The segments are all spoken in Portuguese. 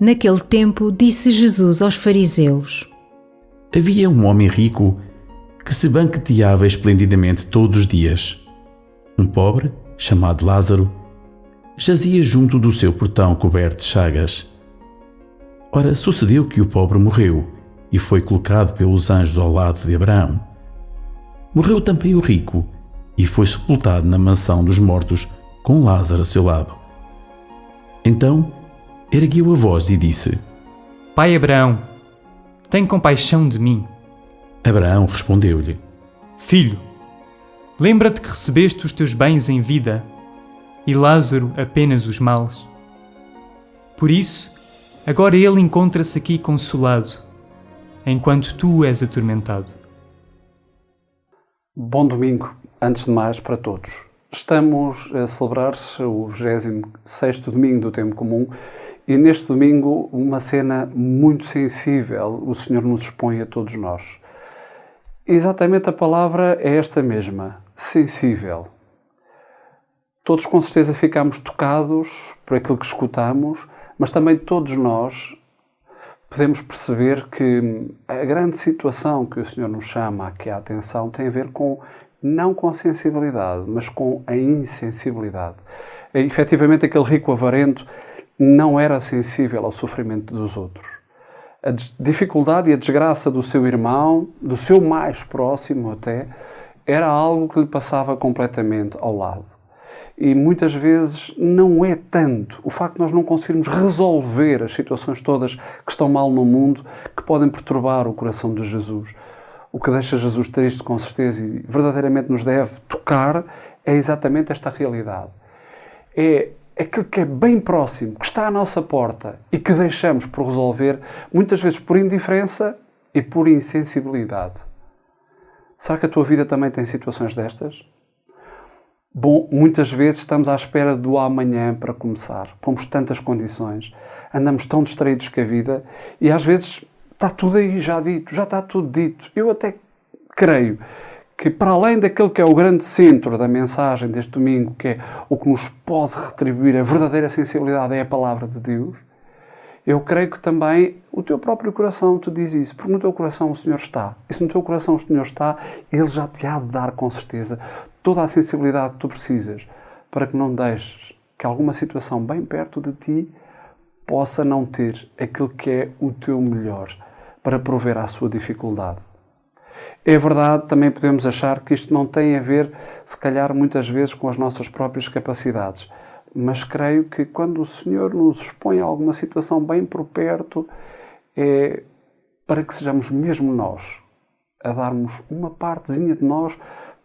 Naquele tempo, disse Jesus aos fariseus: Havia um homem rico que se banqueteava esplendidamente todos os dias. Um pobre, chamado Lázaro, jazia junto do seu portão coberto de chagas. Ora, sucedeu que o pobre morreu e foi colocado pelos anjos ao lado de Abraão. Morreu também o rico e foi sepultado na mansão dos mortos com Lázaro a seu lado. Então ergueu a voz e disse: Pai Abraão, tem compaixão de mim. Abraão respondeu-lhe: Filho, lembra-te que recebeste os teus bens em vida e Lázaro apenas os males. Por isso, agora ele encontra-se aqui consolado, enquanto tu és atormentado. Bom domingo, antes de mais, para todos. Estamos a celebrar o 26 domingo do Tempo Comum e neste domingo uma cena muito sensível o Senhor nos expõe a todos nós. Exatamente a palavra é esta mesma, sensível. Todos com certeza ficamos tocados por aquilo que escutamos, mas também todos nós podemos perceber que a grande situação que o Senhor nos chama aqui à atenção tem a ver com, não com a sensibilidade, mas com a insensibilidade. E, efetivamente, aquele rico avarento não era sensível ao sofrimento dos outros a dificuldade e a desgraça do seu irmão, do seu mais próximo até, era algo que lhe passava completamente ao lado. E muitas vezes não é tanto o facto de nós não conseguirmos resolver as situações todas que estão mal no mundo que podem perturbar o coração de Jesus. O que deixa Jesus triste, com certeza, e verdadeiramente nos deve tocar, é exatamente esta realidade. É aquilo que é bem próximo, que está à nossa porta e que deixamos por resolver, muitas vezes por indiferença e por insensibilidade. Será que a tua vida também tem situações destas? Bom, muitas vezes estamos à espera do amanhã para começar. Pomos tantas condições, andamos tão distraídos com a vida e às vezes está tudo aí já dito, já está tudo dito. Eu até creio que para além daquele que é o grande centro da mensagem deste domingo, que é o que nos pode retribuir a verdadeira sensibilidade, é a palavra de Deus, eu creio que também o teu próprio coração te diz isso, porque no teu coração o Senhor está. E se no teu coração o Senhor está, Ele já te há de dar com certeza toda a sensibilidade que tu precisas para que não deixes que alguma situação bem perto de ti possa não ter aquilo que é o teu melhor para prover à sua dificuldade. É verdade, também podemos achar que isto não tem a ver, se calhar, muitas vezes com as nossas próprias capacidades. Mas creio que quando o Senhor nos expõe a alguma situação bem por perto, é para que sejamos mesmo nós a darmos uma partezinha de nós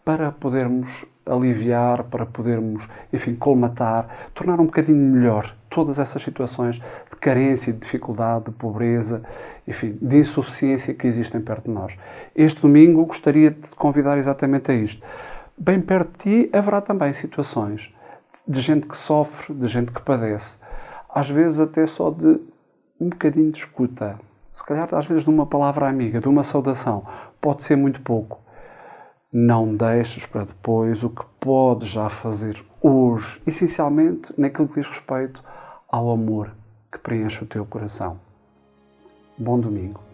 para podermos aliviar, para podermos, enfim, colmatar, tornar um bocadinho melhor todas essas situações de carência, de dificuldade, de pobreza, enfim, de insuficiência que existem perto de nós. Este domingo gostaria de te convidar exatamente a isto. Bem perto de ti haverá também situações de gente que sofre, de gente que padece, às vezes até só de um bocadinho de escuta, se calhar às vezes de uma palavra amiga, de uma saudação, pode ser muito pouco não deixes para depois o que podes já fazer hoje, essencialmente naquilo que diz respeito ao amor que preenche o teu coração. Bom domingo.